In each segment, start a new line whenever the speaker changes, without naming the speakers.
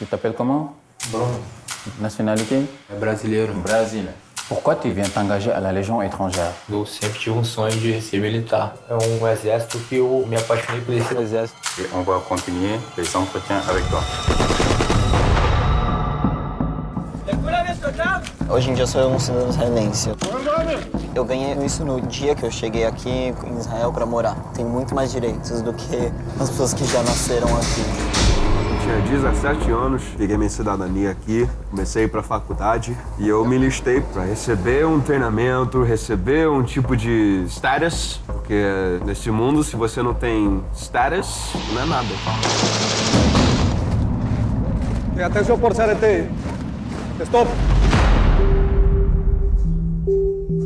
Tu t'appelles comment
Bruno,
Nationalité
é brasileiro.
Brésil. Pourquoi tu viens t'engager à la Légion étrangère
Eu sempre tive um sonho de ser militar. É um exército que eu me apaixonei por esse exército.
Et on va continuer les entretiens avec toi.
Hoje em dia sou um cidadão israelense. Eu ganhei isso no dia que eu cheguei aqui em Israel para morar. Tenho muito mais direitos do que as pessoas que já nasceram aqui.
Tinha 17 anos, peguei minha cidadania aqui, comecei para a faculdade e eu me listei para receber um treinamento, receber um tipo de status, porque nesse mundo, se você não tem status, não é nada.
Atenção por CRT. Stop.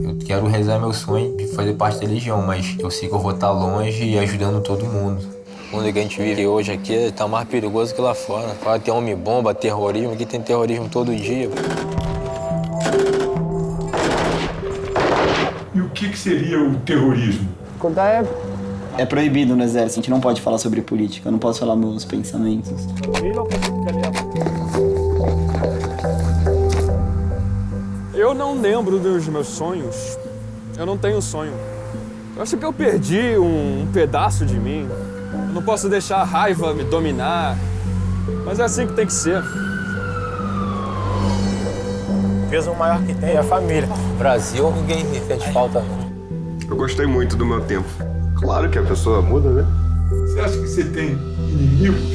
Eu quero realizar meu sonho de fazer parte da Legião, mas eu sei que eu vou estar longe e ajudando todo mundo.
O mundo que a gente vive hoje aqui está mais perigoso que lá fora. Fala tem homem-bomba, terrorismo, aqui tem terrorismo todo dia.
E o que, que seria o terrorismo?
É proibido no exército, a gente não pode falar sobre política, eu não posso falar meus pensamentos.
Eu não lembro dos meus sonhos. Eu não tenho sonho. Eu acho que eu perdi um, um pedaço de mim. Não posso deixar a raiva me dominar. Mas é assim que tem que ser.
O peso maior que tem é a família.
Brasil, ninguém sente falta, não.
Eu gostei muito do meu tempo. Claro que a pessoa muda, né?
Você acha que você tem inimigos?